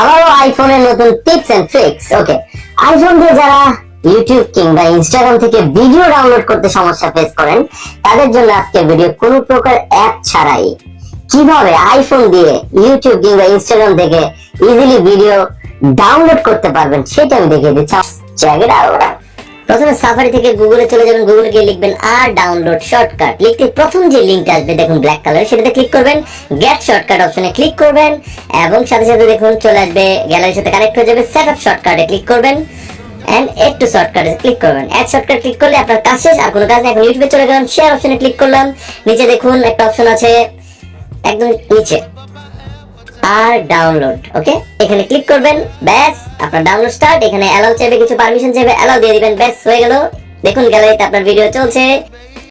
আবারও আইফোনের নতুন tips and tricks okay iPhone দিয়ে যারা ইউটিউব কিংবা ইনস্টাগ্রাম থেকে ভিডিও ডাউনলোড করতে সমস্যা ফেস করেন, তাদের জন্য আজকে ভিডিও কোনো প্রকার অ্যাপ ছাড়াই। কীভাবে আইফোন দিয়ে ইউটিউব কিংবা ইনস্টাগ্রাম থেকে ইজিলি ভিডিও ডাউনলোড করতে পারবেন, সেটা আমি দেখিয়ে দিচ্ছি। চেক ইট আউট প্রথমে সাফারি থেকে গুগলে চলে যাবেন গুগলে গিয়ে লিখবেন আর ডাউনলোড শর্টকাট লিখতে প্রথম যে লিংকটা আসবে, দেখুন ব্ল্যাক কালার সেটাতে ক্লিক করবেন গেট শর্টকাট অপশনে ক্লিক করবেন, এবং সাথে সাথে দেখুন চলে আসবে গ্যালারির সাথে কানেক্ট হয়ে যাবে সেট আপ শর্টকাটে ক্লিক করবেন এন্ড এড টু শর্টকাটে ক্লিক করবেন। শর্টকাট ক্লিক করলে আপনার আর কোনো কাজ নেই, এখন চলে গেলাম শেয়ার অপশনে ক্লিক করলাম, নিচে দেখুন একটা অপশন আছে, একদম নিচে। আর ডাউনলোড ওকে এখানে ক্লিক করবেন, ব্যাস, আপনার ডাউনলোড স্টার্ট এখানে অ্যালাউ চাইবে, কিছু পারমিশন চাইবে অ্যালাউ দিয়ে দিবেন, ব্যাস, হয়ে গেল। দেখুন গ্যালারিতে আপনার ভিডিও চলছে।